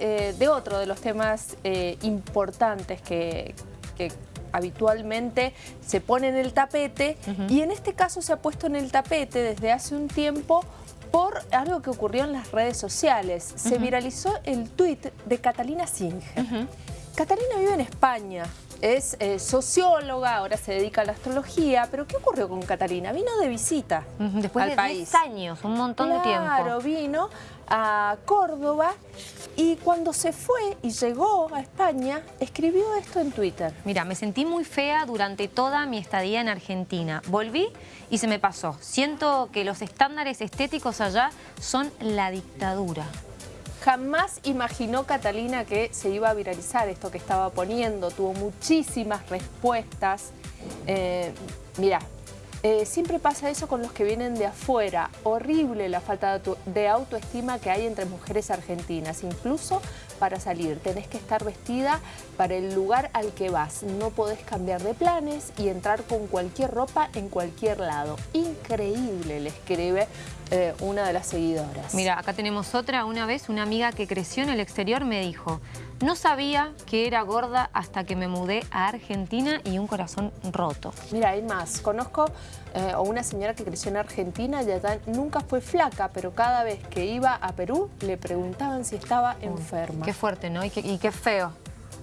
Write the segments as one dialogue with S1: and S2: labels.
S1: eh, de otro de los temas eh, importantes que, habitualmente se pone en el tapete y en este caso se ha puesto en el tapete desde hace un tiempo por algo que ocurrió en las redes sociales. Se viralizó el tuit de Catalina Singh. Catalina vive en España, es eh, socióloga, ahora se dedica a la astrología, pero ¿qué ocurrió con Catalina? Vino de visita
S2: Después
S1: al
S2: de
S1: país.
S2: 10 años, un montón de tiempo.
S1: Claro, vino a Córdoba y cuando se fue y llegó a España, escribió esto en Twitter.
S2: Mira, me sentí muy fea durante toda mi estadía en Argentina. Volví y se me pasó. Siento que los estándares estéticos allá son la dictadura.
S1: Jamás imaginó Catalina que se iba a viralizar esto que estaba poniendo. Tuvo muchísimas respuestas. Eh, mira, eh, siempre pasa eso con los que vienen de afuera. Horrible la falta de autoestima que hay entre mujeres argentinas. Incluso para salir tenés que estar vestida para el lugar al que vas. No podés cambiar de planes y entrar con cualquier ropa en cualquier lado. Increíble, le escribe eh, una de las seguidoras.
S2: Mira, acá tenemos otra. Una vez una amiga que creció en el exterior me dijo no sabía que era gorda hasta que me mudé a Argentina y un corazón roto.
S1: Mira, hay más. Conozco eh, a una señora que creció en Argentina y allá nunca fue flaca, pero cada vez que iba a Perú le preguntaban si estaba enferma.
S2: Qué fuerte, ¿no? y qué feo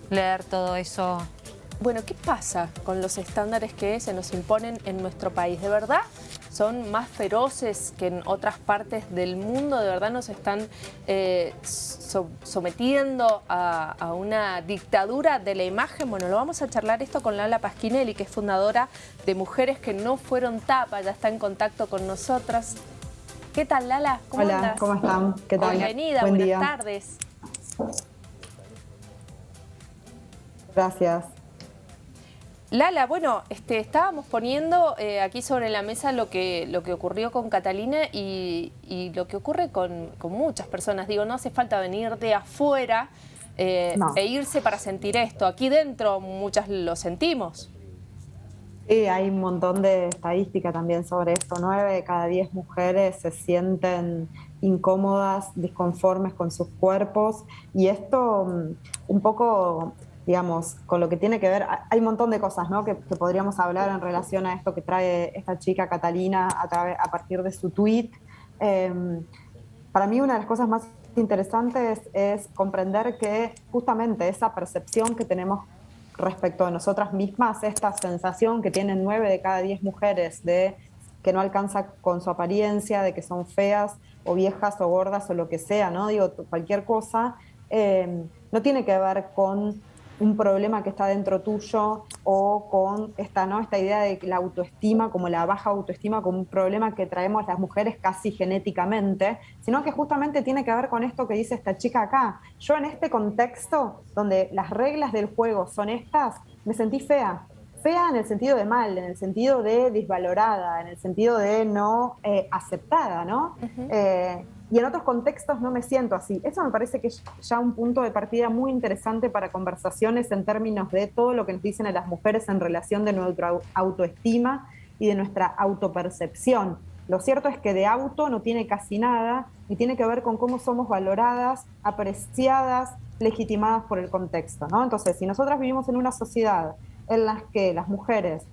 S2: leer todo eso
S1: bueno, ¿qué pasa con los estándares que se nos imponen en nuestro país? ¿De verdad son más feroces que en otras partes del mundo? ¿De verdad nos están eh, sometiendo a, una dictadura de la imagen? Bueno, lo vamos a charlar esto con Lala Pasquinelli, que es fundadora de Mujeres que no fueron tapa, ya está en contacto con nosotras. ¿Qué tal, Lala?
S3: ¿Cómo Hola, ¿cómo están? ¿Qué tal?
S1: Bienvenida, buenas tardes.
S3: Gracias.
S1: Lala, bueno, este, estábamos poniendo eh, aquí sobre la mesa lo que, lo que ocurrió con Catalina y, lo que ocurre con, muchas personas. Digo, no hace falta venir de afuera eh, e irse para sentir esto. Aquí dentro muchas lo sentimos.
S3: Sí, hay un montón de estadística también sobre esto. Nueve de cada diez mujeres se sienten incómodas, disconformes con sus cuerpos y esto mm, un poco digamos, con lo que tiene que ver, hay un montón de cosas ¿no? que, podríamos hablar en relación a esto que trae esta chica Catalina a, a partir de su tweet. Em, para mí una de las cosas más interesantes es comprender que justamente esa percepción que tenemos respecto a nosotras mismas, esta sensación que tienen nueve de cada diez mujeres de que no alcanza con su apariencia, de que son feas o viejas o gordas o lo que sea, ¿no? Digo, cualquier cosa, em, no tiene que ver con un problema que está dentro tuyo o con esta, ¿no? esta idea de la autoestima, como la baja autoestima, como un problema que traemos las mujeres casi genéticamente, sino que justamente tiene que ver con esto que dice esta chica acá. Yo en este contexto, donde las reglas del juego son estas, me sentí fea. Fea en el sentido de mal, en el sentido de desvalorada, en el sentido de no eh, aceptada, ¿no? Y en otros contextos no me siento así. Eso me parece que es ya un punto de partida muy interesante para conversaciones en términos de todo lo que nos dicen a las mujeres en relación de nuestra autoestima y de nuestra autopercepción. Lo cierto es que de auto no tiene casi nada y tiene que ver con cómo somos valoradas, apreciadas, legitimadas por el contexto. ¿no? Entonces, si nosotras vivimos en una sociedad en la que las mujeres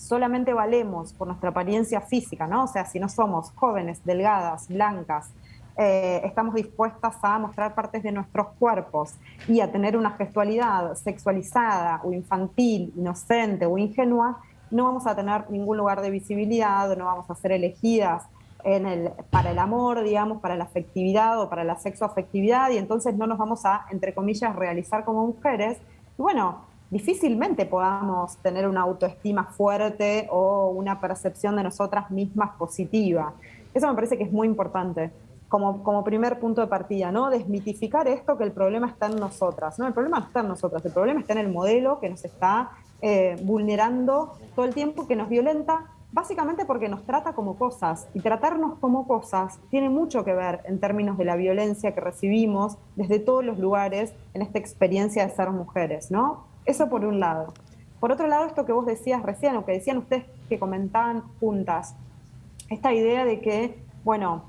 S3: solamente valemos por nuestra apariencia física, ¿no? O sea, si no somos jóvenes, delgadas, blancas, eh, estamos dispuestas a mostrar partes de nuestros cuerpos y a tener una gestualidad sexualizada o infantil, inocente o ingenua, no vamos a tener ningún lugar de visibilidad, no vamos a ser elegidas en el, para el amor, digamos, para la afectividad o para la sexoafectividad y entonces no nos vamos a, entre comillas, realizar como mujeres. Y bueno, difícilmente podamos tener una autoestima fuerte o una percepción de nosotras mismas positiva. Eso me parece que es muy importante como, como primer punto de partida, ¿no? Desmitificar esto que el problema está en nosotras, ¿no? El problema no está en nosotras, el problema está en el modelo que nos está eh, vulnerando todo el tiempo, que nos violenta, básicamente porque nos trata como cosas. Y tratarnos como cosas tiene mucho que ver en términos de la violencia que recibimos desde todos los lugares en esta experiencia de ser mujeres, ¿no? Eso por un lado. Por otro lado, esto que vos decías recién, o que decían ustedes que comentaban juntas, esta idea de que, bueno,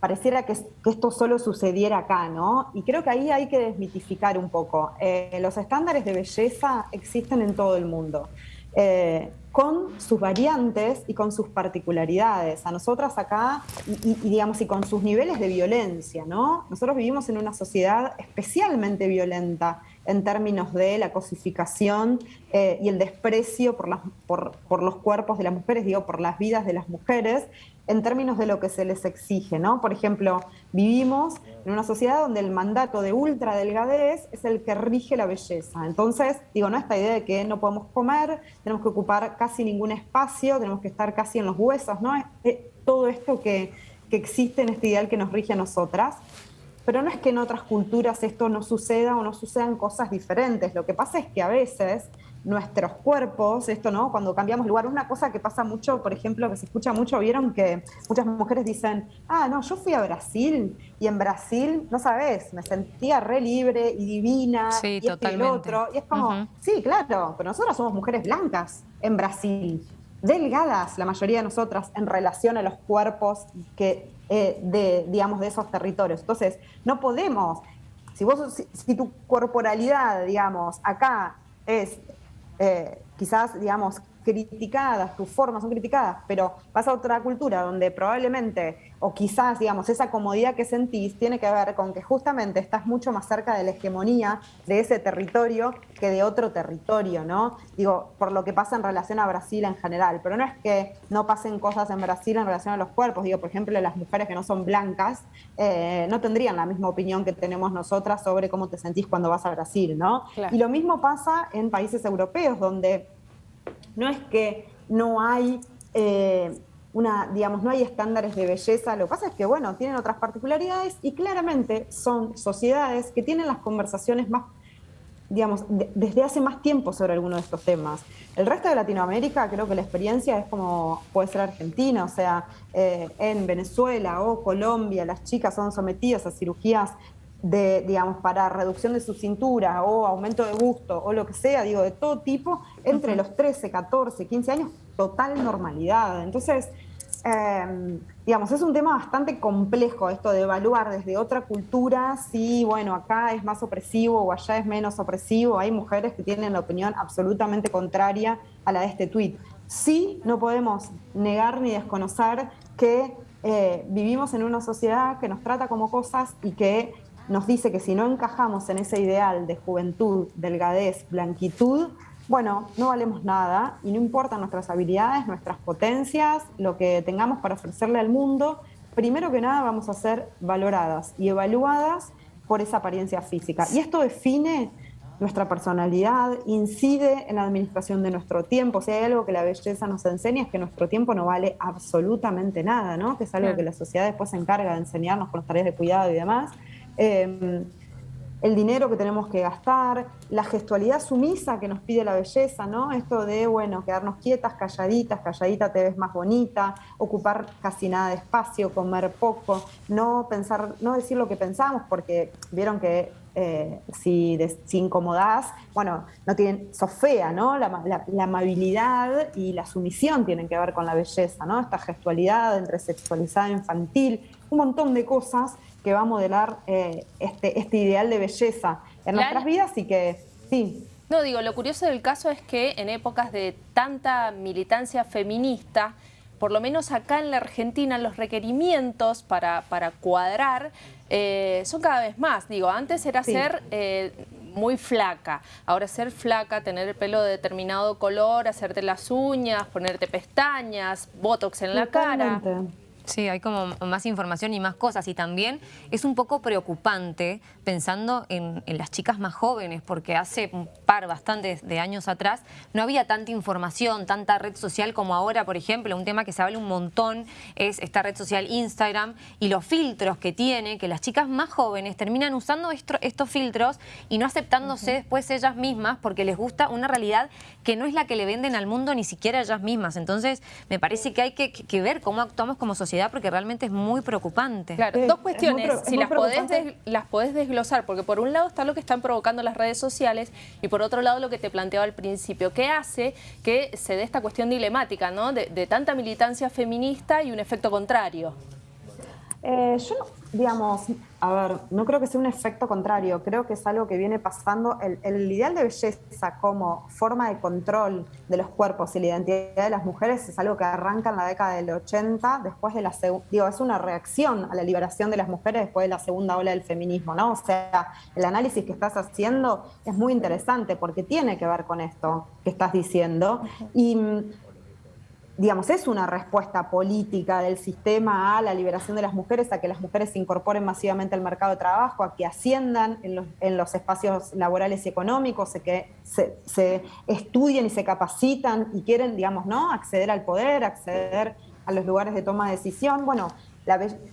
S3: pareciera que, esto solo sucediera acá, ¿no? Y creo que ahí hay que desmitificar un poco. Eh, los estándares de belleza existen en todo el mundo. Eh, con sus variantes y con sus particularidades. A nosotras acá, y, digamos, y con sus niveles de violencia, ¿no? Nosotros vivimos en una sociedad especialmente violenta en términos de la cosificación eh, y el desprecio por, las, por, por, los cuerpos de las mujeres, digo, por las vidas de las mujeres, en términos de lo que se les exige, ¿no? Por ejemplo, vivimos en una sociedad donde el mandato de ultradelgadez es el que rige la belleza. Entonces, digo, ¿no? Esta idea de que no podemos comer, tenemos que ocupar casi ningún espacio, tenemos que estar casi en los huesos, ¿no? todo esto que, que existe en este ideal que nos rige a nosotras. Pero no es que en otras culturas esto no suceda o no sucedan cosas diferentes. Lo que pasa es que a veces nuestros cuerpos, esto no, cuando cambiamos lugar, una cosa que pasa mucho, por ejemplo, que se escucha mucho, vieron que muchas mujeres dicen, ah, no, yo fui a Brasil y en Brasil, no sabes, me sentía re libre y divina
S2: sí,
S3: y
S2: totalmente. y
S3: el otro, y es como, sí, claro, pero nosotras somos mujeres blancas en Brasil, delgadas la mayoría de nosotras en relación a los cuerpos que eh, de, digamos, de esos territorios. Entonces, no podemos, si vos, si tu corporalidad, digamos, acá es eh, quizás, digamos, criticadas, tus formas son criticadas, pero vas a otra cultura donde probablemente, o quizás, digamos, esa comodidad que sentís tiene que ver con que justamente estás mucho más cerca de la hegemonía de ese territorio que de otro territorio, ¿no? Digo, por lo que pasa en relación a Brasil en general, pero no es que no pasen cosas en Brasil en relación a los cuerpos, digo, por ejemplo, las mujeres que no son blancas eh, no tendrían la misma opinión que tenemos nosotras sobre cómo te sentís cuando vas a Brasil, ¿no? Y lo mismo pasa en países europeos, donde no es que no hay eh, una, digamos, no hay estándares de belleza, lo que pasa es que, bueno, tienen otras particularidades y claramente son sociedades que tienen las conversaciones más, digamos, desde hace más tiempo sobre alguno de estos temas. El resto de Latinoamérica, creo que la experiencia es como puede ser Argentina, o sea, eh, en Venezuela o Colombia, las chicas son sometidas a cirugías de, digamos, para reducción de su cintura o aumento de gusto o lo que sea, digo, de todo tipo, entre los 13, 14, 15 años, total normalidad. Entonces, em, digamos, es un tema bastante complejo esto de evaluar desde otra cultura si, bueno, acá es más opresivo o allá es menos opresivo. Hay mujeres que tienen la opinión absolutamente contraria a la de este tuit. Sí, no podemos negar ni desconocer que eh, vivimos en una sociedad que nos trata como cosas y que nos dice que si no encajamos en ese ideal de juventud, delgadez, blanquitud, bueno, no valemos nada y no importan nuestras habilidades, nuestras potencias, lo que tengamos para ofrecerle al mundo, primero que nada vamos a ser valoradas y evaluadas por esa apariencia física. Y esto define nuestra personalidad, incide en la administración de nuestro tiempo. Si hay algo que la belleza nos enseña es que nuestro tiempo no vale absolutamente nada, ¿no? Que es algo que la sociedad después se encarga de enseñarnos con las tareas de cuidado y demás. Em, el dinero que tenemos que gastar, la gestualidad sumisa que nos pide la belleza, ¿no? Esto de, bueno, quedarnos quietas, calladitas, calladita te ves más bonita, ocupar casi nada de espacio, comer poco, no pensar, no decir lo que pensamos, porque vieron que eh, si, si, incomodás, bueno, no tienen, sos fea, ¿no? La, la, amabilidad y la sumisión tienen que ver con la belleza, ¿no? Esta gestualidad entre sexualizada e infantil, un montón de cosas que va a modelar eh, este, este ideal de belleza en nuestras vidas y que sí.
S1: No, digo, lo curioso del caso es que en épocas de tanta militancia feminista, por lo menos acá en la Argentina, los requerimientos para, para cuadrar eh, son cada vez más. Digo, antes era ser eh, muy flaca, ahora ser flaca, tener el pelo de determinado color, hacerte las uñas, ponerte pestañas, botox en la cara.
S2: Sí, hay como más información y más cosas. Y también es un poco preocupante pensando en, las chicas más jóvenes porque hace un par, bastantes de años atrás no había tanta información, tanta red social como ahora, por ejemplo, un tema que se habla un montón es esta red social Instagram y los filtros que tiene, que las chicas más jóvenes terminan usando estos filtros y no aceptándose después ellas mismas porque les gusta una realidad que no es la que le venden al mundo ni siquiera ellas mismas. Entonces me parece que hay que, que ver cómo actuamos como sociedad porque realmente es muy preocupante.
S1: Claro, dos cuestiones, si las podés, las podés desglosar, porque por un lado está lo que están provocando las redes sociales y por otro lado lo que te planteaba al principio, que hace que se dé esta cuestión dilemática, ¿no? De, tanta militancia feminista y un efecto contrario.
S3: Eh, yo, digamos, a ver, no creo que sea un efecto contrario, creo que es algo que viene pasando. El, ideal de belleza como forma de control de los cuerpos y la identidad de las mujeres es algo que arranca en la década del 80, después de la digo, es una reacción a la liberación de las mujeres después de la segunda ola del feminismo, ¿no? O sea, el análisis que estás haciendo es muy interesante porque tiene que ver con esto que estás diciendo. Y digamos, es una respuesta política del sistema a la liberación de las mujeres, a que las mujeres se incorporen masivamente al mercado de trabajo, a que asciendan en los, espacios laborales y económicos, a que se, estudien y se capacitan y quieren, digamos, ¿no? acceder al poder, acceder a los lugares de toma de decisión. Bueno,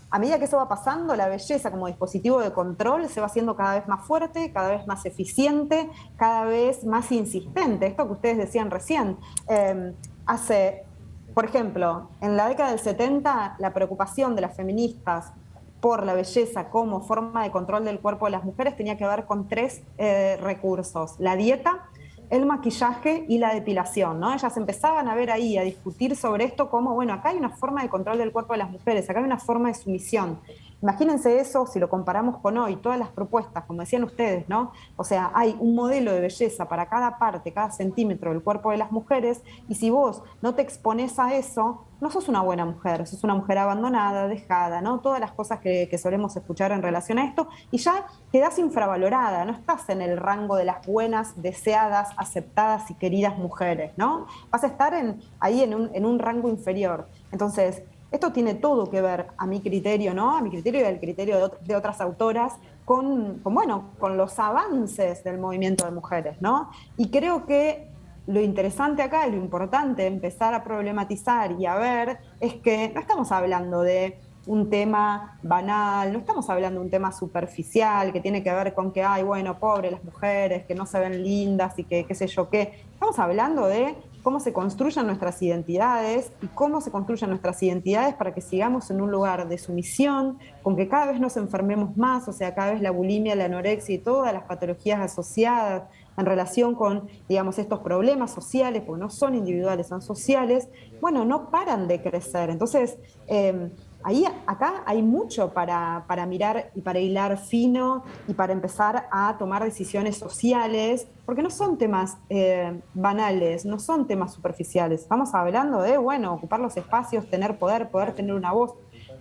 S3: a medida que eso va pasando, la belleza como dispositivo de control se va haciendo cada vez más fuerte, cada vez más eficiente, cada vez más insistente. Esto que ustedes decían recién. Eh, hace por ejemplo, en la década del 70, la preocupación de las feministas por la belleza como forma de control del cuerpo de las mujeres tenía que ver con tres eh, recursos. La dieta, el maquillaje y la depilación, ¿no? Ellas empezaban a ver ahí, a discutir sobre esto como, bueno, acá hay una forma de control del cuerpo de las mujeres, acá hay una forma de sumisión. Imagínense eso si lo comparamos con hoy, todas las propuestas, como decían ustedes, ¿no? O sea, hay un modelo de belleza para cada parte, cada centímetro del cuerpo de las mujeres, y si vos no te expones a eso, no sos una buena mujer, sos una mujer abandonada, dejada, ¿no? Todas las cosas que, solemos escuchar en relación a esto, y ya quedás infravalorada, no estás en el rango de las buenas, deseadas, aceptadas y queridas mujeres, ¿no? Vas a estar ahí en un, en un rango inferior. Entonces, esto tiene todo que ver, a mi criterio, ¿no? A mi criterio y al criterio de, otras autoras, con, bueno, con los avances del movimiento de mujeres, ¿no? Y creo que lo interesante acá y lo importante empezar a problematizar y a ver es que no estamos hablando de un tema banal, no estamos hablando de un tema superficial que tiene que ver con que, ay, bueno, pobre las mujeres, que no se ven lindas y que qué sé yo qué. Estamos hablando de cómo se construyen nuestras identidades y cómo se construyen nuestras identidades para que sigamos en un lugar de sumisión, con que cada vez nos enfermemos más, o sea, cada vez la bulimia, la anorexia y todas las patologías asociadas en relación con, digamos, estos problemas sociales, porque no son individuales, son sociales, bueno, no paran de crecer. Entonces, eh, ahí, acá hay mucho para, mirar y para hilar fino y para empezar a tomar decisiones sociales, porque no son temas eh, banales, no son temas superficiales. Estamos hablando de, bueno, ocupar los espacios, tener poder, poder tener una voz.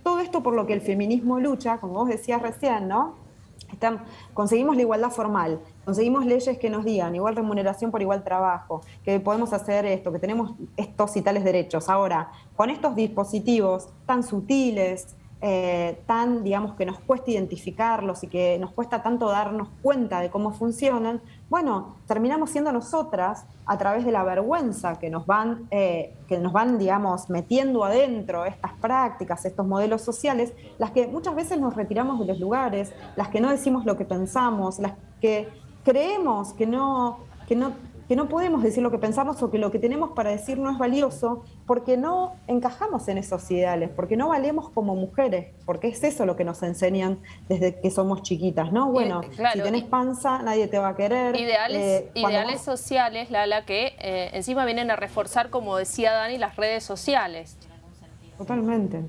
S3: Todo esto por lo que el feminismo lucha, como vos decías recién, ¿no? Conseguimos la igualdad formal, conseguimos leyes que nos digan igual remuneración por igual trabajo, que podemos hacer esto, que tenemos estos y tales derechos. Ahora, con estos dispositivos tan sutiles, eh, tan, digamos, que nos cuesta identificarlos y que nos cuesta tanto darnos cuenta de cómo funcionan, bueno, terminamos siendo nosotras, a través de la vergüenza que nos van, eh, que nos van, digamos, metiendo adentro estas prácticas, estos modelos sociales, las que muchas veces nos retiramos de los lugares, las que no decimos lo que pensamos, las que creemos que no, que no que no podemos decir lo que pensamos o que lo que tenemos para decir no es valioso porque no encajamos en esos ideales, porque no valemos como mujeres, porque es eso lo que nos enseñan desde que somos chiquitas, ¿no? Bueno, si tenés panza, nadie te va a querer.
S1: Ideales, eh, ideales sociales, Lala, que eh, encima vienen a reforzar, como decía Dani, las redes sociales.
S3: Totalmente.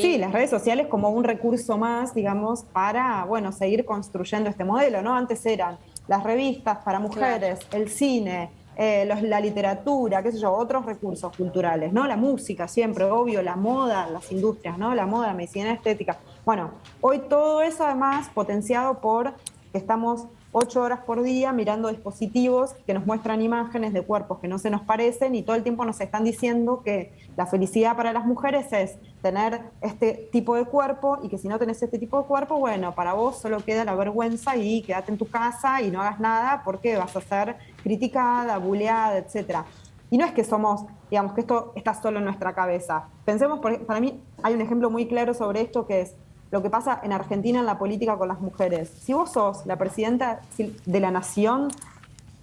S3: Sí, las redes sociales como un recurso más, digamos, para, bueno, seguir construyendo este modelo, ¿no? Antes eran las revistas para mujeres, el cine, eh, la literatura, qué sé yo, otros recursos culturales, ¿no? La música siempre, obvio, la moda, las industrias, ¿no? La moda, la medicina estética. Bueno, hoy todo eso además potenciado por que estamos ocho horas por día mirando dispositivos que nos muestran imágenes de cuerpos que no se nos parecen y todo el tiempo nos están diciendo que la felicidad para las mujeres es tener este tipo de cuerpo y que si no tenés este tipo de cuerpo, bueno, para vos solo queda la vergüenza y quédate en tu casa y no hagas nada porque vas a ser criticada, buleada, etcétera. Y no es que somos, digamos, que esto está solo en nuestra cabeza. Pensemos, para mí hay un ejemplo muy claro sobre esto que es lo que pasa en Argentina en la política con las mujeres. Si vos sos la presidenta de la nación,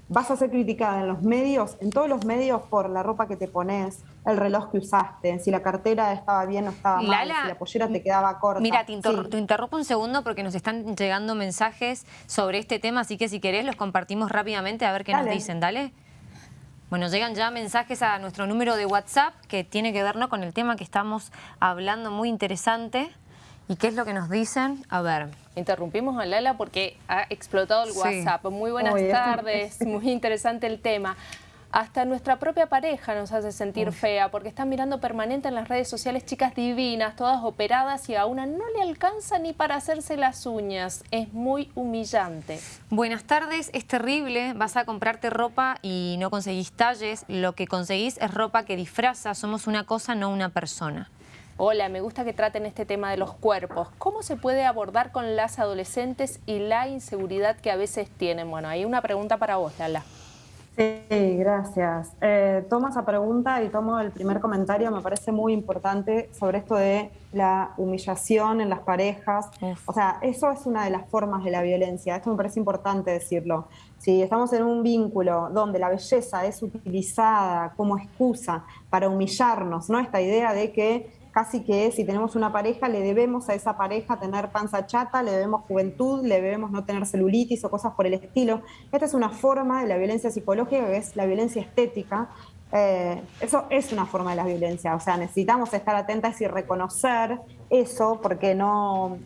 S3: vas a ser criticada en los medios, en todos los medios, por la ropa que te pones, el reloj que usaste, si la cartera estaba bien o estaba mal, si la pollera te quedaba corta.
S2: Mira, te, interrumpo un segundo porque nos están llegando mensajes sobre este tema, así que si querés los compartimos rápidamente a ver qué nos dicen, dale. Bueno, llegan ya mensajes a nuestro número de WhatsApp que tiene que ver con el tema que estamos hablando, muy interesante. ¿Y qué es lo que nos dicen? A ver.
S1: Interrumpimos a Lala porque ha explotado el WhatsApp. Muy buenas tardes, muy interesante el tema. Hasta nuestra propia pareja nos hace sentir fea porque están mirando permanente en las redes sociales chicas divinas, todas operadas y a una no le alcanza ni para hacerse las uñas. Es muy humillante.
S2: Buenas tardes, es terrible. Vas a comprarte ropa y no conseguís talles. Lo que conseguís es ropa que disfraza. Somos una cosa, no una persona.
S1: Hola, me gusta que traten este tema de los cuerpos. ¿Cómo se puede abordar con las adolescentes y la inseguridad que a veces tienen? Bueno, hay una pregunta para vos, Lala.
S3: Sí, gracias. Eh, tomo esa pregunta y tomo el primer comentario, me parece muy importante sobre esto de la humillación en las parejas. O sea, eso es una de las formas de la violencia, esto me parece importante decirlo. Si estamos en un vínculo donde la belleza es utilizada como excusa para humillarnos, ¿no? Esta idea de que casi que si tenemos una pareja le debemos a esa pareja tener panza chata, le debemos juventud, le debemos no tener celulitis o cosas por el estilo. Esta es una forma de la violencia psicológica que es la violencia estética. Eh, eso es una forma de la violencia, o sea, necesitamos estar atentas y reconocer eso porque no...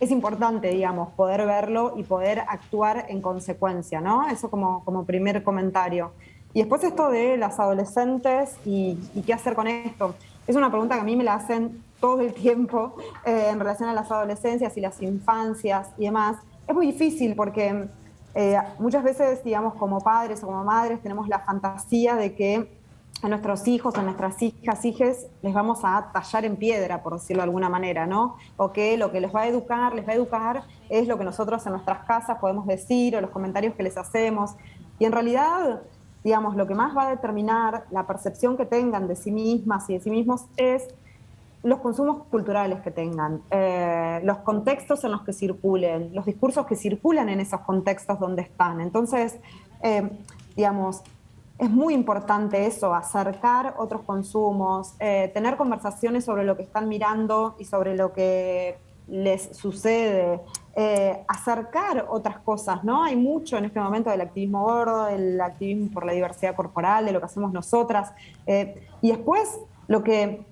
S3: Es importante, digamos, poder verlo y poder actuar en consecuencia, ¿no? Eso como, como primer comentario. Y después esto de las adolescentes y, y qué hacer con esto. Es una pregunta que a mí me la hacen todo el tiempo eh, en relación a las adolescencias y las infancias y demás. Es muy difícil porque eh, muchas veces, digamos, como padres o como madres, tenemos la fantasía de que a nuestros hijos, a nuestras hijas, hijes, les vamos a tallar en piedra, por decirlo de alguna manera, ¿no? O que lo que les va a educar, les va a educar, es lo que nosotros en nuestras casas podemos decir o los comentarios que les hacemos. Y en realidad digamos, lo que más va a determinar la percepción que tengan de sí mismas y de sí mismos es los consumos culturales que tengan, eh, los contextos en los que circulen, los discursos que circulan en esos contextos donde están. Entonces, eh, digamos, es muy importante eso, acercar otros consumos, eh, tener conversaciones sobre lo que están mirando y sobre lo que les sucede, eh, acercar otras cosas, ¿no? Hay mucho en este momento del activismo gordo, el activismo por la diversidad corporal, de lo que hacemos nosotras. Eh, y después, lo que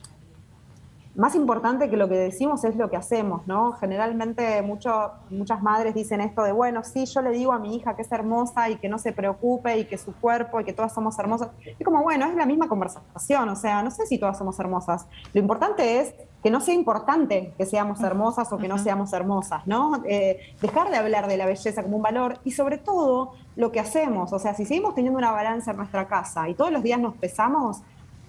S3: más importante que lo que decimos es lo que hacemos, ¿no? Generalmente muchas madres dicen esto de, bueno, sí, yo le digo a mi hija que es hermosa y que no se preocupe y que su cuerpo y que todas somos hermosas. Y como, bueno, es la misma conversación, o sea, no sé si todas somos hermosas. Lo importante es que no sea importante que seamos hermosas o que no seamos hermosas, ¿no? Eh, dejar de hablar de la belleza como un valor y sobre todo lo que hacemos, o sea, si seguimos teniendo una balanza en nuestra casa y todos los días nos pesamos,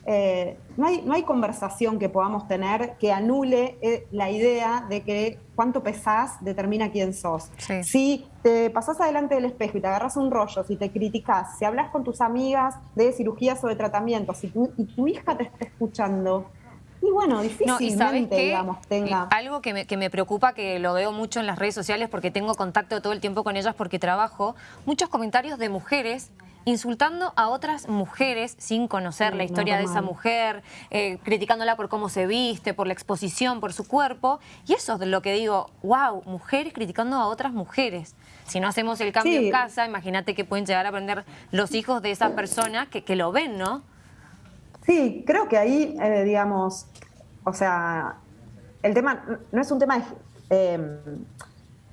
S3: eh, no, hay, no hay conversación que podamos tener que anule eh, la idea de que cuánto pesás determina quién sos. Si te pasás adelante del espejo y te agarras un rollo, si te criticas, si hablas con tus amigas de cirugías o de tratamientos si y tu hija te está escuchando, y bueno, difícilmente, digamos, tenga...
S2: Algo que me, que me, preocupa, que lo veo mucho en las redes sociales porque tengo contacto todo el tiempo con ellas porque trabajo, muchos comentarios de mujeres insultando a otras mujeres sin conocer la historia de esa mujer, eh, criticándola por cómo se viste, por la exposición, por su cuerpo. Y eso es lo que digo, wow, mujeres criticando a otras mujeres. Si no hacemos el cambio en casa, imagínate que pueden llegar a aprender los hijos de esa persona que, que lo ven, ¿no?
S3: Sí, creo que ahí, eh, digamos, o sea, el tema no es un tema de... Eh,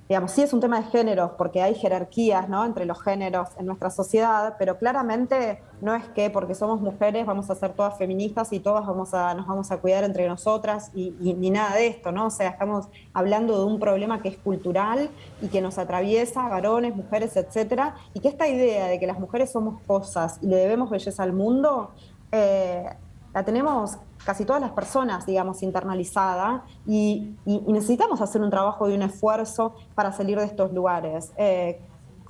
S3: digamos, sí es un tema de géneros, porque hay jerarquías ¿no? entre los géneros en nuestra sociedad, pero claramente no es que porque somos mujeres vamos a ser todas feministas y todas vamos a, nos vamos a cuidar entre nosotras y, ni nada de esto, ¿no? O sea, estamos hablando de un problema que es cultural y que nos atraviesa, varones, mujeres, etcétera, y que esta idea de que las mujeres somos cosas y le debemos belleza al mundo, eh, la tenemos casi todas las personas, digamos, internalizada y, necesitamos hacer un trabajo y un esfuerzo para salir de estos lugares. Eh,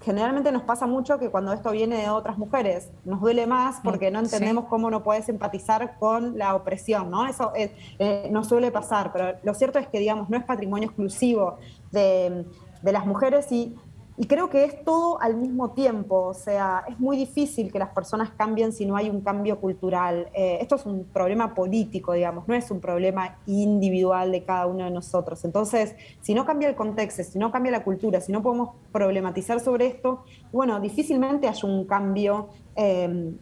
S3: generalmente nos pasa mucho que cuando esto viene de otras mujeres nos duele más porque no entendemos cómo no puedes empatizar con la opresión, ¿no? Eso eh, no suele pasar, pero lo cierto es que, digamos, no es patrimonio exclusivo de, de las mujeres y y creo que es todo al mismo tiempo, o sea, es muy difícil que las personas cambien si no hay un cambio cultural. Eh, esto es un problema político, digamos, no es un problema individual de cada uno de nosotros. Entonces, si no cambia el contexto, si no cambia la cultura, si no podemos problematizar sobre esto, bueno, difícilmente hay un cambio. Eh,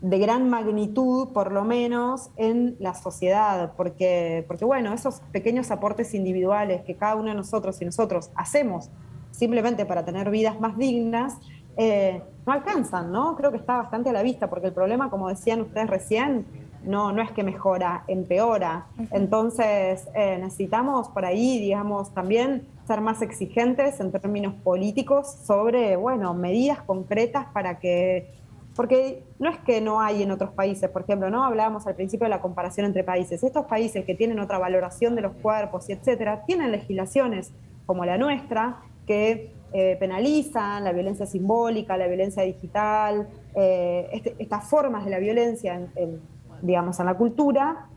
S3: de gran magnitud, por lo menos, en la sociedad, porque, porque bueno, esos pequeños aportes individuales que cada uno de nosotros y nosotros hacemos simplemente para tener vidas más dignas, eh, no alcanzan, ¿no? Creo que está bastante a la vista, porque el problema, como decían ustedes recién, no, no es que mejora, empeora. Entonces, eh, necesitamos por ahí, digamos, también ser más exigentes en términos políticos sobre, bueno, medidas concretas para que porque no es que no hay en otros países, por ejemplo, no hablábamos al principio de la comparación entre países. Estos países que tienen otra valoración de los cuerpos y etcétera, tienen legislaciones como la nuestra que eh, penalizan la violencia simbólica, la violencia digital, eh, este, estas formas de la violencia, en, digamos, en la cultura,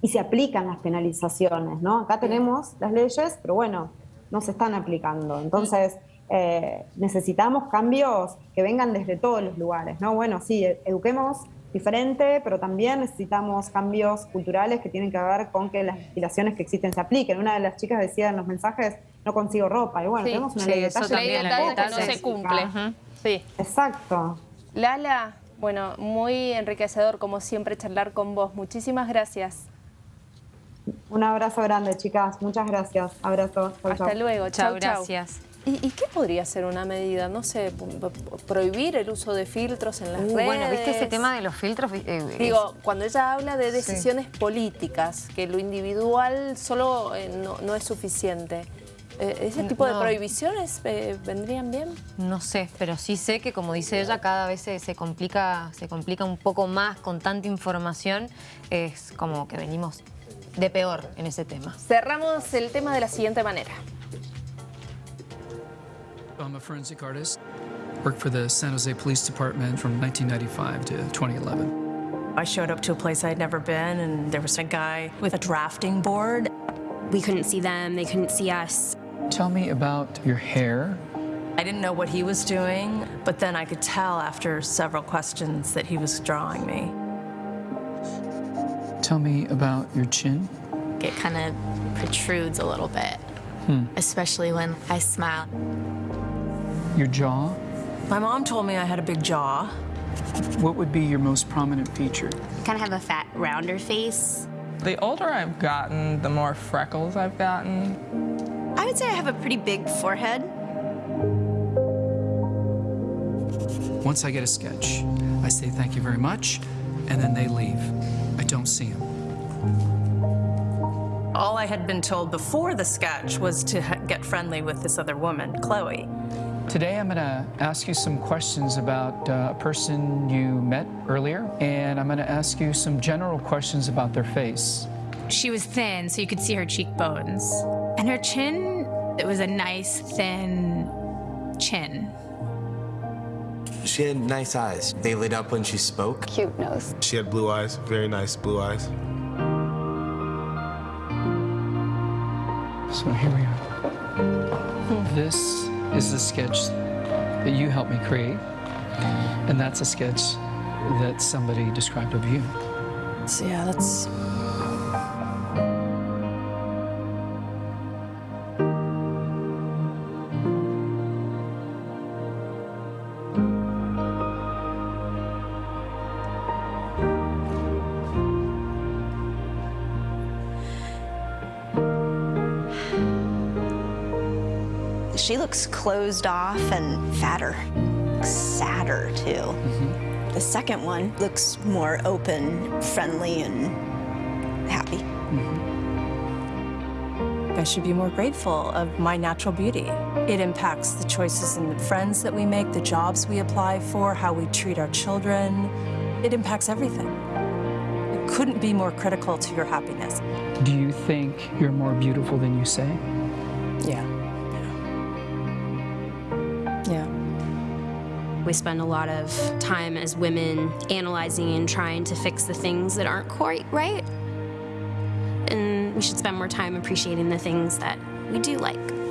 S3: y se aplican las penalizaciones, ¿no? Acá tenemos las leyes, pero bueno, no se están aplicando. Entonces, eh, necesitamos cambios que vengan desde todos los lugares, ¿no? Bueno, sí, eduquemos diferente, pero también necesitamos cambios culturales que tienen que ver con que las legislaciones que existen se apliquen. Una de las chicas decía en los mensajes, no consigo ropa, y bueno, tenemos una ley de talla,
S1: ley de talla no se cumple. Sí.
S3: Exacto.
S1: Lala, bueno, muy enriquecedor como siempre charlar con vos. Muchísimas gracias.
S3: Un abrazo grande, chicas. Muchas gracias. Abrazo.
S1: Hasta luego. Chao,
S2: gracias.
S1: ¿Y, qué podría ser una medida? No sé, prohibir el uso de filtros en las redes. Uh,
S2: bueno, ¿viste ese tema de los filtros?
S1: Eh, Digo, cuando ella habla de decisiones políticas, que lo individual solo eh, no, es suficiente. Eh, ¿Ese tipo de prohibiciones vendrían bien?
S2: No sé, pero sí sé que, como dice ella, cada vez se, complica, se complica un poco más con tanta información. Es como que venimos de peor en ese tema.
S1: Cerramos el tema de la siguiente manera.
S4: I'm a forensic artist. Worked for the San Jose Police Department from 1995 to 2011.
S5: I showed up to a place I'd never been, and there was a guy with a drafting board.
S6: We couldn't see them, they couldn't see us.
S4: Tell me about your hair.
S5: I didn't know what he was doing, but then I could tell after several questions that he was drawing me.
S4: Tell me about your chin.
S6: It kind of protrudes a little bit, hmm. especially when I smile.
S4: Your jaw?
S5: My mom told me I had a big jaw.
S4: What would be your most prominent feature?
S6: kind of have a fat, rounder face.
S7: The older I've gotten, the more freckles I've gotten.
S6: I would say I have a pretty big forehead.
S4: Once I get a sketch, I say thank you very much, and then they leave. I don't see them.
S5: All I had been told before the sketch was to get friendly with this other woman, Chloe.
S4: Today I'm going to ask you some questions about uh, a person you met earlier, and I'm going to ask you some general questions about their face.
S8: She was thin, so you could see her cheekbones. And her chin, it was a nice, thin chin.
S9: She had nice eyes. They lit up when she spoke.
S10: Cute nose.
S11: She had blue eyes, very nice blue eyes.
S4: So here we are. This is the sketch that you helped me create. And that's a sketch that somebody described of you.
S5: So yeah, that's
S12: looks closed off and fatter, sadder too. Mm -hmm. The second one looks more open, friendly, and happy. Mm -hmm.
S5: I should be more grateful of my natural beauty. It impacts the choices and the friends that we make, the jobs we apply for, how we treat our children. It impacts everything. It couldn't be more critical to your happiness.
S4: Do you think you're more beautiful than you say?
S5: Yeah. Yeah.
S6: We spend a lot of time as women analyzing and trying to fix the things that aren't quite right. And we should spend more time appreciating the things that we do like.